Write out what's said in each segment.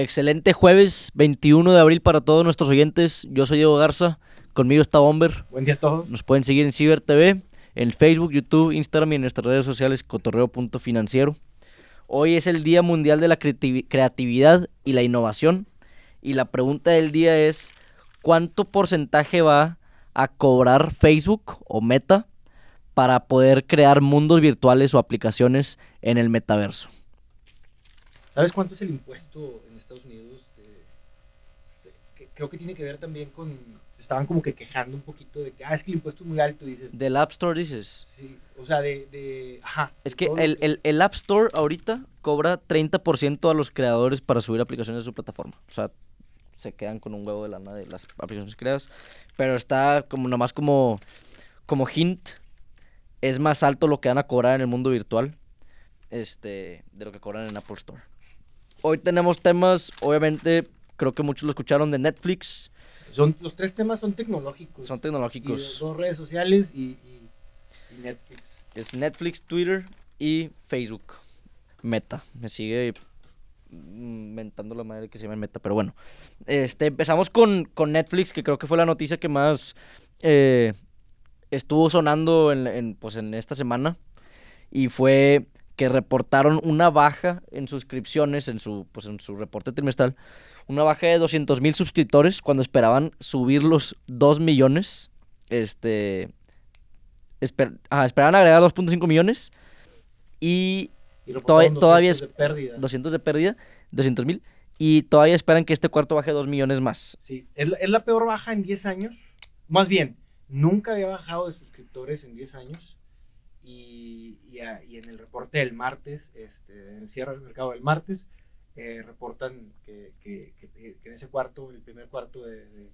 Excelente jueves 21 de abril para todos nuestros oyentes. Yo soy Diego Garza, conmigo está Bomber. Buen día a todos. Nos pueden seguir en Ciber TV, en Facebook, YouTube, Instagram y en nuestras redes sociales cotorreo.financiero. Hoy es el Día Mundial de la Creativi- Creatividad y la Innovación. Y la pregunta del día es, ¿cuánto porcentaje va a cobrar Facebook o Meta para poder crear mundos virtuales o aplicaciones en el metaverso? ¿Sabes cuánto es el impuesto Estados Unidos? De- este, que creo que tiene que ver también con. Estaban como que quejando un poquito de que, ah, es que el impuesto es muy alto. Dices, Del App Store dices. sí, o sea, de. de ajá. Es que el, el- el App Store ahorita cobra 30% a los creadores para subir aplicaciones de su plataforma. O sea, se quedan con un huevo de lana de las aplicaciones creadas. Pero está como nomás como, como hint. Es más alto lo que van a cobrar en el mundo virtual este, de lo que cobran en Apple Store. Hoy tenemos temas, obviamente, creo que muchos lo escucharon de Netflix. Son, los tres temas son tecnológicos. Son tecnológicos. dos redes sociales y, y- y Netflix. Es Netflix, Twitter y Facebook. Meta. Me sigue mentando la madre que se llama Meta, pero bueno. Este, empezamos con, con Netflix, que creo que fue la noticia que más eh, estuvo sonando en, en, pues, en esta semana. Y fue que reportaron una baja en suscripciones, en su, pues, en su reporte trimestral. Una baja de 200 mil suscriptores cuando esperaban subir los 2 millones. Este, esper- ajá, esperaban agregar 2.5 millones y Y Todavía- 200 de pérdida. 200 de pérdida, 200 mil. Y todavía esperan que este cuarto baje 2 millones más. Sí, es la, es la peor baja en 10 años. Más bien, nunca había bajado de suscriptores en 10 años. Y, y a- y en el reporte del martes, este, en el cierre del mercado del martes, eh, reportan que, que- que- que en ese cuarto, el primer cuarto de, de-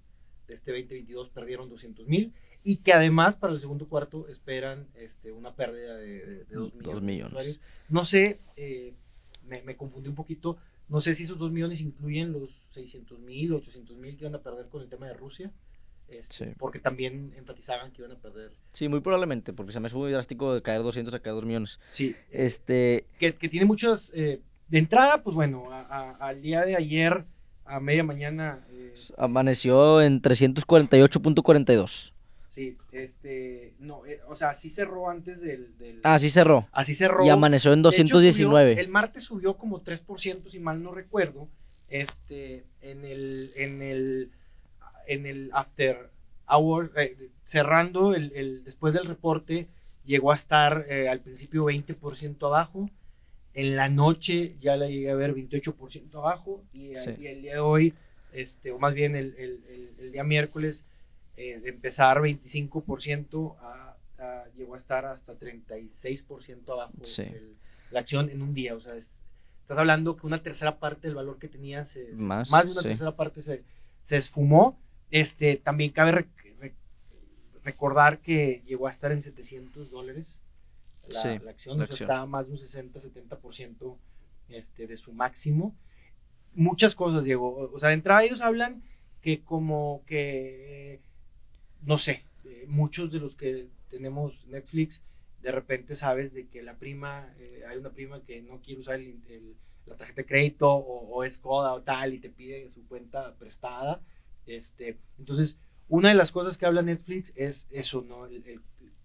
de este 2022, perdieron 200 mil. Y que además para el segundo cuarto esperan este, una pérdida de, 2 millones. Millones. No sé, eh, me, me confundí un poquito. No sé si esos 2 millones incluyen los 600 mil, 800 mil que iban a perder con el tema de Rusia. Este, Sí. Porque también enfatizaban que iban a perder. Sí, muy probablemente, porque se me hace muy drástico de caer 200 a caer 2 millones. Sí. Este, que, que tiene muchas. eh, de entrada, pues bueno, a- a- al día de ayer, a media mañana. eh, amaneció en 348.42. sí, este. No, eh, o sea, así cerró antes del. del- Ah, sí cerró. Así cerró. Y amaneció en De hecho, 219. subió- el martes subió como 3%, si mal no recuerdo. Este, en el, en el, en el after hour, eh, cerrando el, el- después del reporte, llegó a estar eh, al principio 20% abajo. En la noche ya la llegué a ver 28% abajo. Y, Sí. y el día de hoy, este, o más bien el, el- día miércoles, eh, de empezar 25% a, a- llegó a estar hasta 36% abajo Sí. el- la acción en un día. O sea, es- estás hablando que una tercera parte del valor que tenía, se, se- Más, de una sí. tercera parte se, se esfumó. Este, también cabe rec- rec- recordar que llegó a estar en 700 dólares la, Sí, la acción, la o sea, acción. estaba más de un 60-70% este, de su máximo. Muchas cosas llegó, o sea, de entrada ellos hablan que como que, no sé, eh, muchos de los que tenemos Netflix, de repente sabes de que la prima, eh, hay una prima que no quiere usar el- el- la tarjeta de crédito o, o es coda o tal y te pide su cuenta prestada. Este, entonces, una de las cosas que habla Netflix es eso, ¿no? El- el-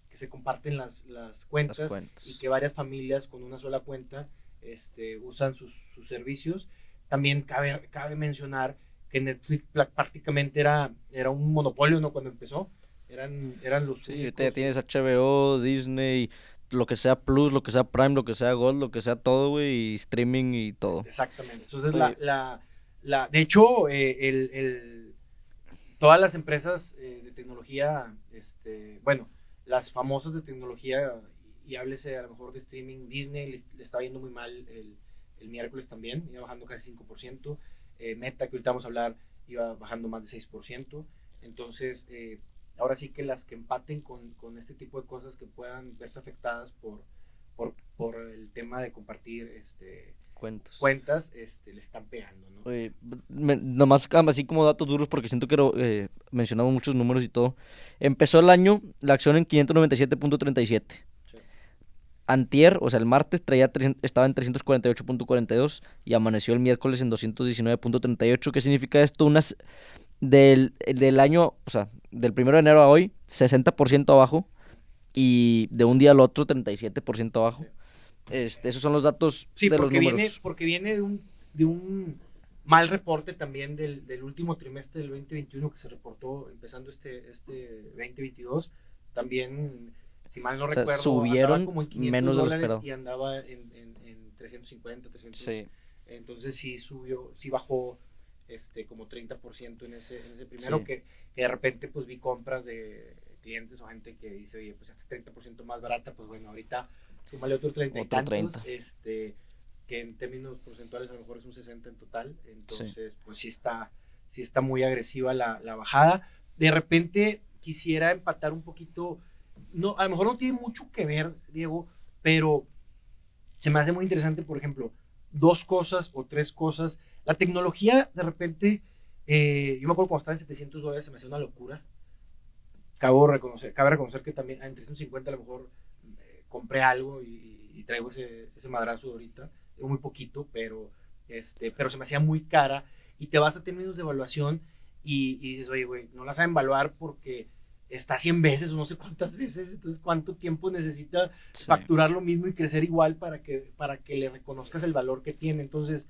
que se comparten las, las cuentas Las cuentas. y que varias familias con una sola cuenta este, usan sus, sus servicios. También cabe, cabe mencionar que Netflix prácticamente era, era un monopolio ¿no? cuando empezó. Eran, eran los Sí, únicos- tienes HBO, Disney, lo que sea Plus, lo que sea Prime, lo que sea Gold, lo que sea todo, güey, y streaming y todo. Exactamente. Entonces, la, la, la- de hecho, eh, el, el- todas las empresas eh, de tecnología, este, bueno, las famosas de tecnología, y, háblese a lo mejor de streaming, Disney le, le está yendo muy mal el, el miércoles también, iba bajando casi 5%. eh, Meta, que ahorita vamos a hablar, iba bajando más de 6%. Entonces, eh, ahora sí que las que empaten con, con este tipo de cosas que puedan verse afectadas por, por, por el tema de compartir este, Cuentas. cuentas, este, le están pegando, ¿no? Me- nomás ah, así como datos duros porque siento que eh, mencionamos muchos números y todo. Empezó el año la acción en 597.37. Sí. antier, o sea, el martes traía estaba en 348.42 y amaneció el miércoles en 219.38. ¿Qué significa esto? Unas del, del año, o sea, del primero de enero a hoy, 60% abajo y de un día al otro 37% abajo. Este, esos son los datos sí, de los números. Viene, porque viene de un, de un mal reporte también del, del, último trimestre del 2021 que se reportó empezando este, este 2022. También, si mal no recuerdo, subieron como en menos de lo esperado. Y andaba en, en, en 350, 300. Sí. Entonces sí subió, sí bajó este, como 30% en ese, en ese primero, que, que, de repente pues vi compras de clientes o gente que dice, oye, pues este 30% más barata, pues bueno, ahorita súmale otro 30 y tantos, este, que en términos porcentuales a lo mejor es un 60 en total, entonces pues sí está, sí está muy agresiva la, la bajada. De repente quisiera empatar un poquito, no, a lo mejor no tiene mucho que ver, Diego, pero se me hace muy interesante, por ejemplo, dos cosas o tres cosas. La tecnología, de repente, eh, yo me acuerdo cuando estaba en 700 dólares, se me hacía una locura. Cabo reconocer, cabe reconocer que también en 350 a lo mejor compré algo y, traigo ese, ese madrazo ahorita. Muy poquito, pero, este, pero se me hacía muy cara. Y te vas a términos de evaluación y, y dices, oye, güey, no la saben evaluar porque está 100 veces o no sé cuántas veces, entonces cuánto tiempo necesita facturar lo mismo y crecer igual para que, para que le reconozcas el valor que tiene. Entonces,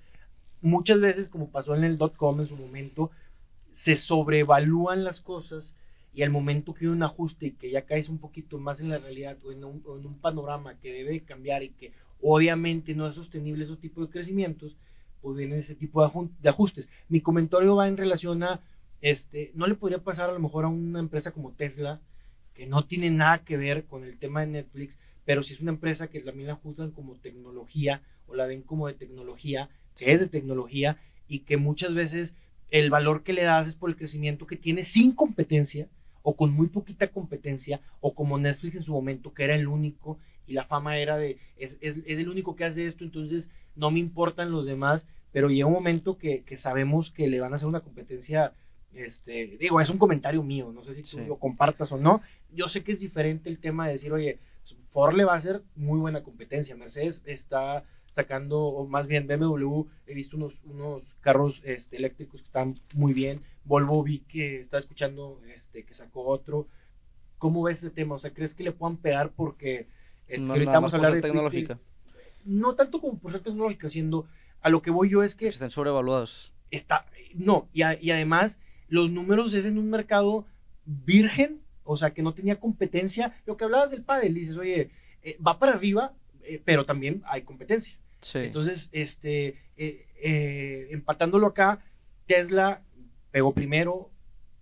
muchas veces, como pasó en el .com en su momento, se sobrevalúan las cosas y al momento que hay un ajuste y que ya caes un poquito más en la realidad o en un, en un panorama que debe cambiar y que obviamente no es sostenible ese tipo de crecimientos, pues vienen ese tipo de ajustes. Mi comentario va en relación a este, no le podría pasar a lo mejor a una empresa como Tesla, que no tiene nada que ver con el tema de Netflix, pero si es una empresa que también la juzgan como tecnología o la ven como de tecnología, que es de tecnología y que muchas veces el valor que le das es por el crecimiento que tiene sin competencia o con muy poquita competencia o como Netflix en su momento que era el único y la fama era de es, es, es el único que hace esto entonces no me importan los demás pero llega un momento que, que sabemos que le van a hacer una competencia este, digo, es un comentario mío, no sé si tú lo compartas o no. Yo sé que es diferente el tema de decir, oye, Ford le va a hacer muy buena competencia. Mercedes está sacando, o más bien BMW, he visto unos, unos carros este, eléctricos que están muy bien. Volvo vi que estaba escuchando este, que sacó otro. ¿Cómo ves ese tema? O sea, ¿crees que le puedan pegar porque es no, ahorita vamos a hablar de tecnológica? no tanto como por ser tecnológica, siendo a lo que voy yo es que... Están sobrevaluados. Está, no, y, y además los números es en un mercado virgen, o sea, que no tenía competencia. Lo que hablabas del pádel, dices, oye, eh, va para arriba, eh, pero también hay competencia. Entonces, este, eh, empatándolo acá, Tesla pegó primero,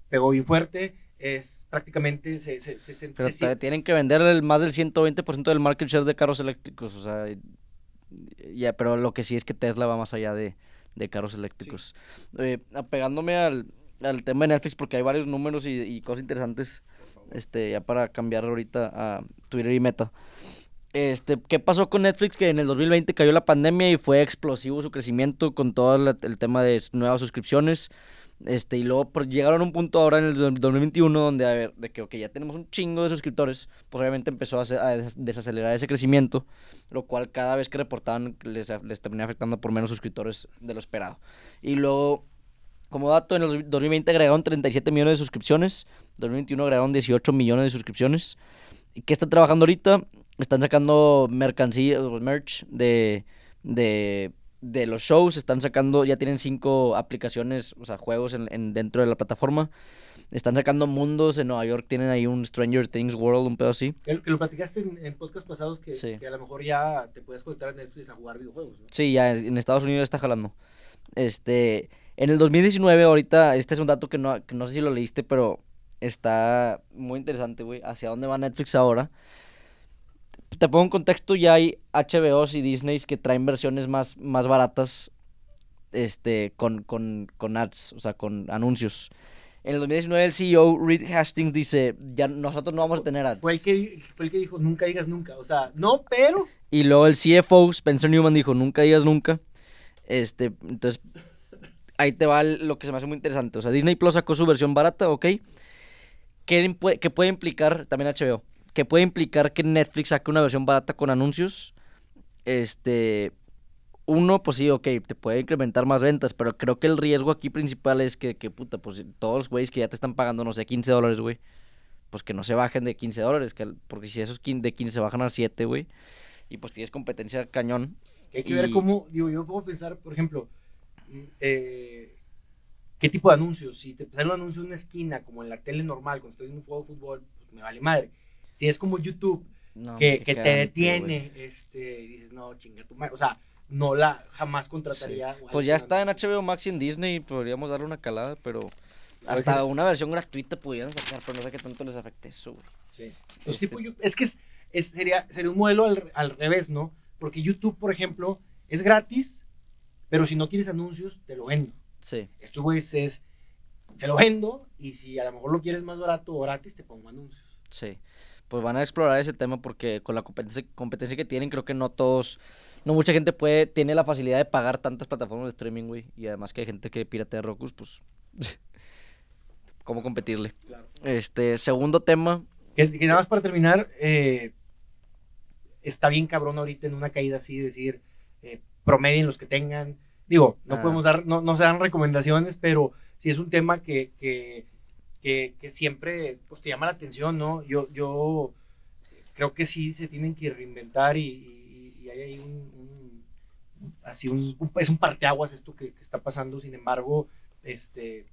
pegó bien fuerte, es prácticamente se, se, se, Pero tienen que vender el más del 120% del market share de carros eléctricos, o sea, ya, pero lo que sí es que Tesla va más allá de, de carros eléctricos. apegándome al, al tema de Netflix porque hay varios números y, cosas interesantes. Este, ya para cambiar ahorita a Twitter y Meta. Este, ¿qué pasó con Netflix? Que en el 2020 cayó la pandemia y fue explosivo su crecimiento con todo el tema de nuevas suscripciones. Este, y luego pues, llegaron a un punto ahora en el 2021 donde, a ver, de que, ok, ya tenemos un chingo de suscriptores, pues obviamente empezó a, a desacelerar ese crecimiento, lo cual cada vez que reportaban les, les terminaba afectando por menos suscriptores de lo esperado. Y luego como dato, en el 2020 agregaron 37 millones de suscripciones. 2021 agregaron 18 millones de suscripciones. ¿Y qué están trabajando ahorita? Están sacando mercancía, merch de, de, de los shows. Están sacando, ya tienen cinco aplicaciones, o sea, juegos en, dentro de la plataforma. Están sacando mundos. En Nueva York tienen ahí un Stranger Things World, un pedo así. Que, lo platicaste en, en podcasts pasados que, que, a lo mejor ya te puedes conectar a Netflix a jugar videojuegos, ¿no? Sí, ya en Estados Unidos está jalando. Este, en el 2019, ahorita, este es un dato que no, no sé si lo leíste, pero está muy interesante, güey. ¿Hacia dónde va Netflix ahora? Te pongo en contexto, ya hay HBOs y Disneys que traen versiones más, más baratas este, con, con, con ads, o sea, con anuncios. En el 2019 el CEO Reed Hastings dice, ya nosotros no vamos a tener ads. Fue el que, fue el que dijo, nunca digas nunca, o sea, no, pero... Y luego el CFO Spencer Newman dijo, nunca digas nunca. Este, entonces ahí te va lo que se me hace muy interesante. O sea, Disney Plus sacó su versión barata, ¿ok? ¿Qué, puede implicar también HBO? que puede implicar que Netflix saque una versión barata con anuncios. Este, uno, pues sí, ok, te puede incrementar más ventas, pero creo que el riesgo aquí principal es que, que puta, pues todos los güeyes que ya te están pagando, no sé, 15 dólares, güey, pues que no se bajen de 15 dólares, que, porque si esos de 15 se bajan a 7, güey, y pues tienes competencia cañón. Hay que ver cómo, digo, yo puedo pensar, por ejemplo, eh, ¿qué tipo de anuncios? Si te sale un anuncio en una esquina, como en la tele normal, cuando estoy en un juego de fútbol, pues me vale madre. Si es como YouTube, que, que te detiene, este, dices, no, chinga tu madre, o sea, no la jamás contrataría. Pues ya está en HBO Max y en Disney, podríamos darle una calada, pero hasta una versión gratuita pudieran sacar, pero no sé qué tanto les afecte eso, Sí. Pues este es que es, sería, sería un modelo al, revés, ¿no? Porque YouTube, por ejemplo, es gratis, pero si no quieres anuncios, te lo vendo. Sí. Esto, güey, es, te lo vendo y si a lo mejor lo quieres más barato o gratis, te pongo anuncios. Sí. Pues van a explorar ese tema porque con la competencia, competencia que tienen, creo que no todos no mucha gente puede, tiene la facilidad de pagar tantas plataformas de streaming, güey. Y además que hay gente que piratea Roku, pues. ¿Cómo competirle? Este, segundo tema. Que, nada más para terminar, eh, está bien cabrón ahorita en una caída así, decir, eh, promedien los que tengan. Digo, no ah. podemos dar, no, no se dan recomendaciones, pero si es un tema que, que, que, siempre pues, te llama la atención, ¿no? Yo, yo creo que sí se tienen que reinventar y hay ahí un, así un, es un parteaguas esto que, está pasando, sin embargo, este,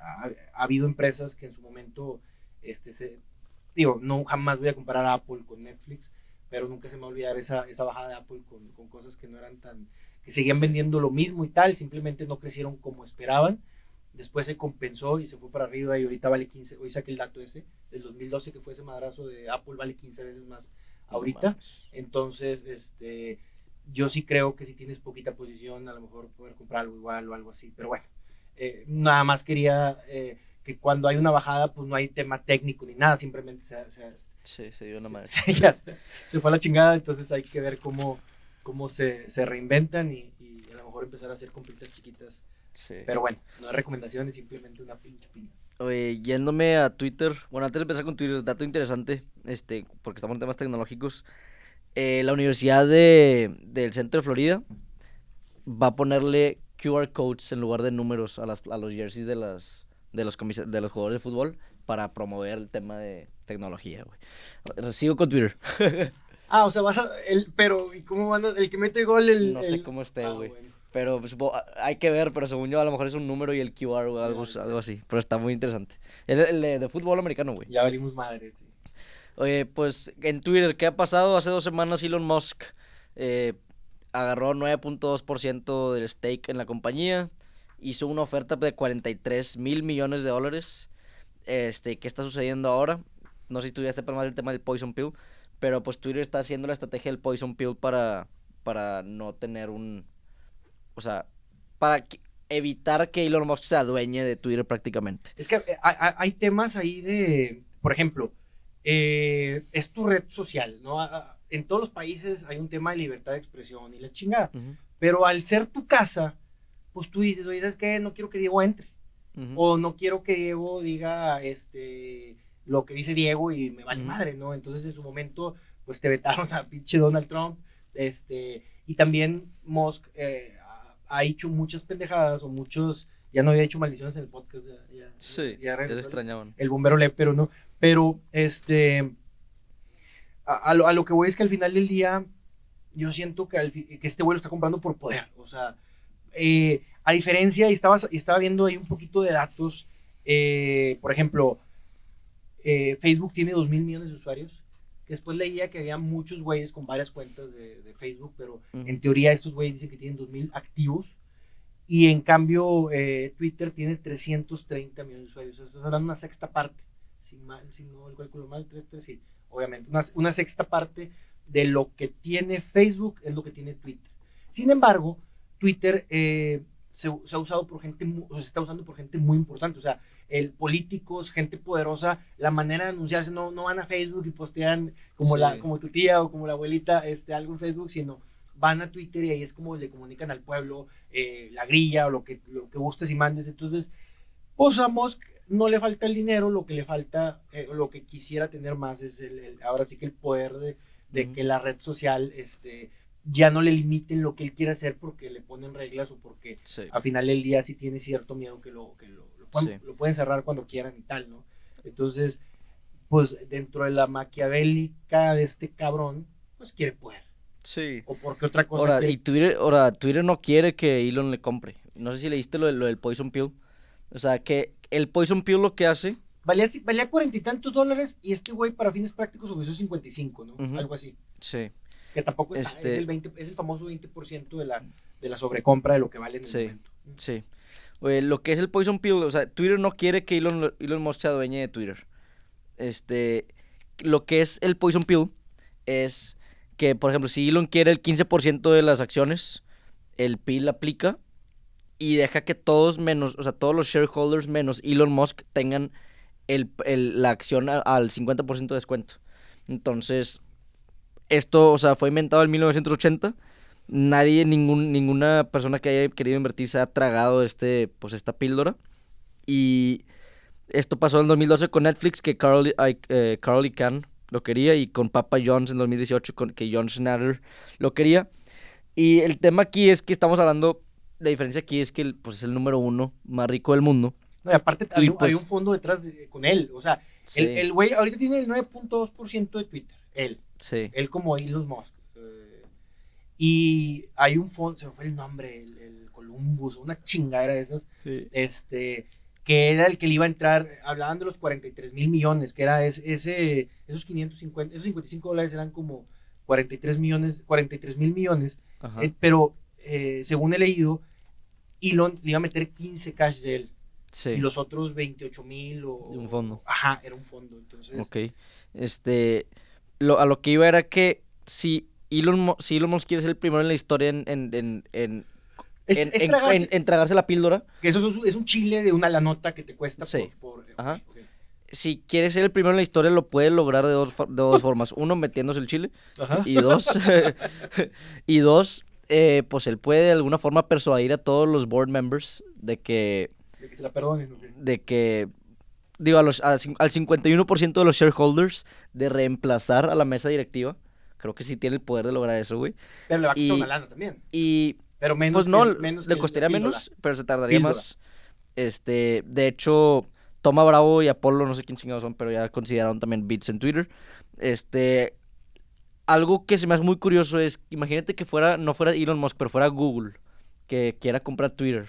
ha, habido empresas que en su momento, este, se, digo, no jamás voy a comparar a Apple con Netflix, pero nunca se me va a olvidar esa, esa bajada de Apple con, con cosas que no eran tan, que seguían vendiendo lo mismo y tal, simplemente no crecieron como esperaban. Después se compensó y se fue para arriba y ahorita vale 15, hoy saqué el dato ese, del 2012 que fue ese madrazo de Apple vale 15 veces más ahorita. Entonces, este, yo sí creo que si tienes poquita posición, a lo mejor poder comprar algo igual o algo así. Pero bueno, eh, nada más quería eh, que cuando hay una bajada, pues no hay tema técnico ni nada, simplemente se, sí, se dio una madre. Se, fue a la chingada, entonces hay que ver cómo, cómo se, se reinventan y, y, a lo mejor empezar a hacer compritas chiquitas. Sí. Pero bueno, no hay recomendaciones, simplemente una pinche pinta. Oye, yéndome a Twitter, bueno, antes de empezar con Twitter, dato interesante, este, porque estamos en temas tecnológicos, eh, la Universidad de, del Centro de Florida va a ponerle QR codes en lugar de números a, las, a los jerseys de, las, de, los de los jugadores de fútbol para promover el tema de tecnología, güey. Sigo con Twitter. ah, o sea, vas a... El, pero, ¿y cómo van El que mete gol, el... No sé cómo esté, ah, güey. Pero pues, hay que ver, pero según yo a lo mejor es un número y el QR o algo, algo así. Pero está muy interesante. El, el de, fútbol americano, güey. Ya valimos madre, tío. Oye, pues en Twitter, ¿qué ha pasado? Hace dos semanas Elon Musk eh, agarró 9.2% del stake en la compañía. Hizo una oferta de 43 mil millones de dólares. Este, ¿Qué está sucediendo ahora? No sé si tú ya más el tema del Poison Pill. Pero pues Twitter está haciendo la estrategia del Poison Pill para, para no tener un o sea, para evitar que Elon Musk se adueñe de Twitter prácticamente. Es que eh, hay, temas ahí de, por ejemplo, eh, es tu red social, ¿no? En todos los países hay un tema de libertad de expresión y la chingada. Pero al ser tu casa, pues tú dices, oye, ¿sabes qué? No quiero que Diego entre. O no quiero que Diego diga este, lo que dice Diego y me vale madre, ¿no? Entonces en su momento, pues te vetaron a pinche Donald Trump. Este, y también Musk eh, ha hecho muchas pendejadas o muchos, ya no había hecho maldiciones en el podcast. Ya, sí, ya, se extrañaban. El, bombero le, pero no. Pero, este, a, lo, que voy es que al final del día, yo siento que, que este vuelo está comprando por poder. O sea, eh, a diferencia, y estaba, estaba viendo ahí un poquito de datos, eh, por ejemplo, eh, Facebook tiene 2 mil millones de usuarios Después leía que había muchos güeyes con varias cuentas de, Facebook, pero en teoría estos güeyes dicen que tienen 2.000 activos. Y en cambio, eh, Twitter tiene 330 millones de usuarios. Estás hablando de una sexta parte. Si, mal, si no el cálculo mal, 3, 3, sí, obviamente. Una, una, sexta parte de lo que tiene Facebook es lo que tiene Twitter. Sin embargo, Twitter eh, se, ha usado por gente, se está usando por gente muy importante. O sea, el políticos, gente poderosa, la manera de anunciarse, no, no van a Facebook y postean como, la, como tu tía o como la abuelita este, algo en Facebook, sino van a Twitter y ahí es como le comunican al pueblo eh, la grilla o lo que, lo que gustes y mandes. Entonces, pues a Musk no le falta el dinero, lo que le falta, eh, lo que quisiera tener más es el, el- ahora sí que el poder de, de que la red social este, ya no le limiten lo que él quiere hacer porque le ponen reglas o porque Sí. al final del día sí tiene cierto miedo que lo, que lo, lo pueden, Sí. lo pueden cerrar cuando quieran y tal, ¿no? Entonces, pues dentro de la maquiavélica de este cabrón, pues quiere poder. Sí. O porque otra cosa Ahora, y Twitter, ahora, Twitter no quiere que Elon le compre. No sé si leíste lo, lo del Poison Pill. O sea, que el Poison Pill lo que hace... valía, valía cuarenta y tantos dólares y este güey para fines prácticos ofreció 55, ¿no? Ujú. Algo así. Sí. Que tampoco está, Este- es, el 20, es el famoso 20% de la, de la sobrecompra de lo que vale en el Sí. momento. Sí. Oye, lo que es el Poison Pill, o sea, Twitter no quiere que Elon, Elon Musk sea dueño de Twitter. Este, lo que es el Poison Pill es que, por ejemplo, si Elon quiere el 15% de las acciones, el pill aplica y deja que todos menos, o sea, todos los shareholders menos Elon Musk tengan el, el- la acción a- al 50% de descuento. Entonces, esto, o sea, fue inventado en 1980 nadie, ningún, ninguna persona que haya querido invertir se ha tragado este, pues esta píldora. Y esto pasó en 2012 con Netflix, que Carl, ay, eh, Carl Icahn lo quería, y con Papa John's en 2018, con, que John Schnatter lo quería. Y el tema aquí es que estamos hablando, la diferencia aquí es que pues, es el número uno más rico del mundo. No, y aparte hay, un- pues- hay un fondo detrás de- con él. O sea, Sí, el el güey ahorita tiene el 9.2% de Twitter. Él. Sí. Él como Elon Musk. Eh, y hay un fondo, se me fue el nombre, el, el Columbus, una chingadera de esas, este, que era el que le iba a entrar, hablaban de los 43 mil millones, que era ese, ese, esos 550, esos 55 dólares eran como 43 millones, 43 mil millones, eh, pero eh, según he leído, Elon le iba a meter 15 cash de él sí. y los otros 28 mil o... De un fondo. Ajá, era un fondo, entonces... Ok. Este, lo, a lo que iba era que si Elon, si Elon Musk quiere ser el primero en la historia en, en, en, en, Es- en- es tragarse- en- en tragarse la píldora, Que eso es un, es un chile de una la nota que te cuesta Sí. por... por- Ajá. si quiere ser el primero en la historia, lo puede lograr de dos, de dos formas. Uno, metiéndose el chile. Ajá. Y dos, y dos eh, pues él puede de alguna forma persuadir a todos los board members de que, De que se la perdonen. ok. de que digo, a los, a al 51% de los shareholders de reemplazar a la mesa directiva. Creo que sí tiene el poder de lograr eso, güey. Pero le va a una lana también. Y Pero menos pues no, que- menos le costaría menos, pero se tardaría Píldora. más. Este, de hecho, Toma Bravo y Apolo, no sé quién chingados son, pero ya consideraron también bits en Twitter. Este, algo que se me hace muy curioso es, imagínate que fuera, no fuera Elon Musk, pero fuera Google, que quiera comprar Twitter.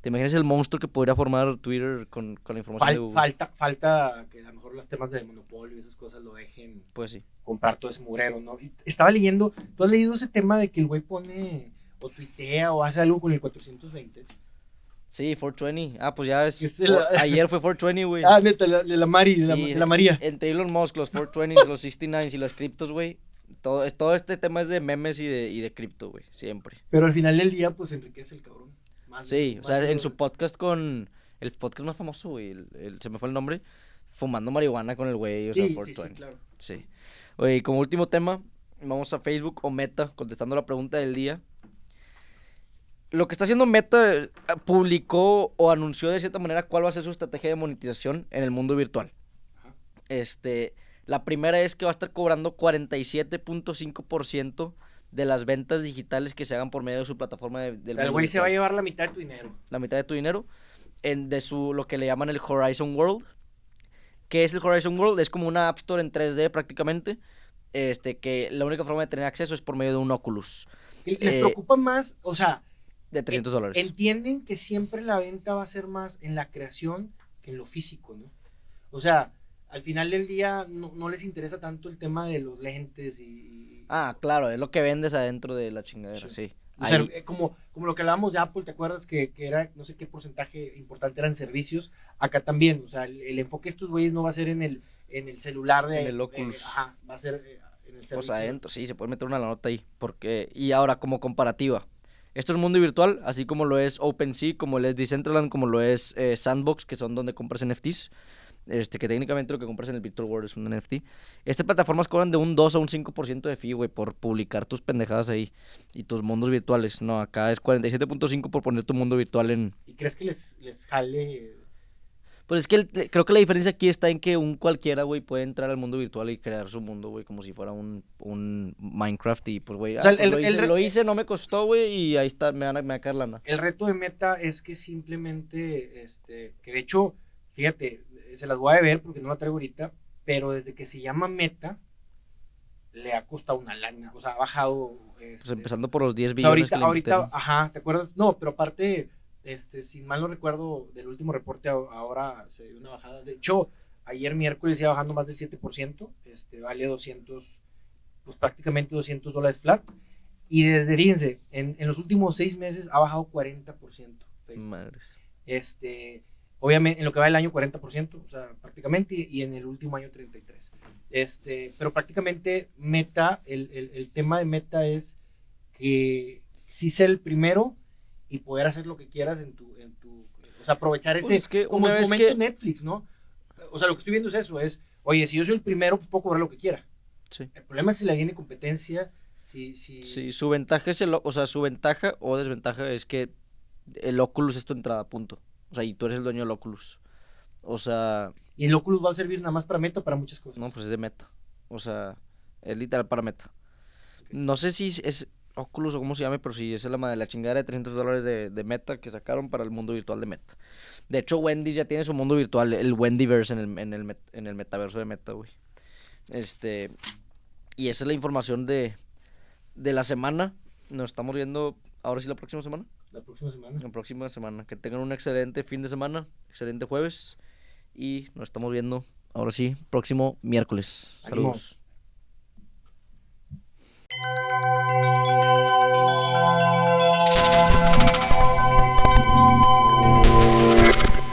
¿Te imaginas el monstruo que podría formar Twitter con, con la información de Google? falta, falta que a lo mejor los temas de monopolio y esas cosas lo dejen Pues sí. comprar todo ese murero, ¿no? Y estaba leyendo, ¿tú has leído ese tema de que el güey pone o tuitea o hace algo con el 420? Sí, 420. Ah, pues ya es. Es el- Ayer fue 420, güey. Ah, neta, la, la Mari, la, María. Entre Elon Musk, los 420s, los 69s y las criptos, güey. Todo, todo este tema es de memes y de, y de cripto, güey. Siempre. Pero al final del día, pues enriquece el cabrón. Más- Sí, o sea, en su podcast con. El podcast más famoso, güey. el- el- se me fue el nombre. Fumando marihuana con el güey, o sea, Sí, sí, 420. sí, claro. Sí. Oye, como último tema, vamos a Facebook o Meta, contestando la pregunta del día. Lo que está haciendo Meta eh, publicó o anunció de cierta manera cuál va a ser su estrategia de monetización en el mundo virtual. Ajá. Este, la primera es que va a estar cobrando 47.5% de las ventas digitales que se hagan por medio de su plataforma de, O del sea, el güey se va a llevar la mitad de tu dinero. la mitad de tu dinero en de su lo que le llaman el Horizon World. ¿Qué es el Horizon World? Es como una App Store en 3D prácticamente. Este, que la única forma de tener acceso es por medio de un Oculus Les Eh, preocupa más, o sea, de 300 dólares. entienden que siempre la venta va a ser más en la creación que en lo físico, ¿no? O sea, al final del día no, no les interesa tanto el tema de los lentes y... y- Ah, claro, es lo que vendes adentro de la chingadera, Sí. sí. o sea, eh, como, como lo que hablábamos de Apple, ¿te acuerdas que, que era, no sé qué porcentaje importante eran servicios? Acá también, o sea, el, el enfoque de estos güeyes no va a ser en el, en el celular de... En el eh, Oculus. ajá, va a ser eh, en el Pues servicio. adentro, sí, se puede meter una la nota ahí. Porque, y ahora, como comparativa. Esto es mundo virtual, así como lo es OpenSea, como lo es Decentraland, como lo es Sandbox, que son donde compras NFTs. Este, que técnicamente lo que compras en el Virtual World es un NFT. Estas plataformas cobran de un 2 a un 5% de fee, güey, por publicar tus pendejadas ahí y tus mundos virtuales. No, acá es 47.5 por poner tu mundo virtual en... ¿Y crees que les, les jale? Pues es que el- creo que la diferencia aquí está en que un cualquiera, güey, puede entrar al mundo virtual y crear su mundo, güey, como si fuera un, un Minecraft y pues, güey, O sea, ah, pues, lo, hice, re- lo hice, no me costó, güey, y ahí está, me van a, me va a caer lana. El reto de Meta es que simplemente, este, que de hecho, fíjate, se las voy a ver porque no la traigo ahorita, pero desde que se llama Meta, le ha costado una lana, o sea, ha bajado. Pues este, empezando por los 10 o sea, billones ahorita, que ahorita, ajá, ¿te acuerdas? No, pero aparte, este, si mal no recuerdo, del último reporte ahora se dio una bajada. De hecho, ayer miércoles iba bajando más del 7%, este, vale 200, pues prácticamente 200 dólares flat. Y desde, fíjense, en, en los últimos seis meses ha bajado 40%. Facebook. Madres. Este, obviamente, en lo que va el año 40%, o sea, prácticamente, y en el último año 33%. Este, pero prácticamente Meta, el, el, el tema de Meta es que sí ser el primero y poder hacer lo que quieras en tu, en tu o sea, aprovechar ese, Pues es que como momento que- Netflix, ¿no? O sea, lo que estoy viendo es eso, es, oye, si yo soy el primero, pues puedo cobrar lo que quiera. Sí. El problema es si le viene competencia, si, si, Sí, su ventaja es el, o sea, su ventaja o desventaja es que el Oculus es tu entrada, punto. O sea, y tú eres el dueño del Oculus. O sea, y el Oculus va a servir nada más para Meta o para muchas cosas. no, pues es de meta. O sea, es literal para meta. No sé si es Oculus o cómo se llame, pero sí, esa es la madre, la chingada de 300 dólares de, de meta que sacaron para el mundo virtual de meta. De hecho, Wendy ya tiene su mundo virtual, el Wendyverse en el, en el, met- en el metaverso de meta, güey. Este, y esa es la información de, de la semana. Nos estamos viendo ahora sí la próxima semana. La próxima semana. La próxima semana. Que tengan un excelente fin de semana, excelente jueves. Y nos estamos viendo ahora sí, próximo miércoles. Saludos.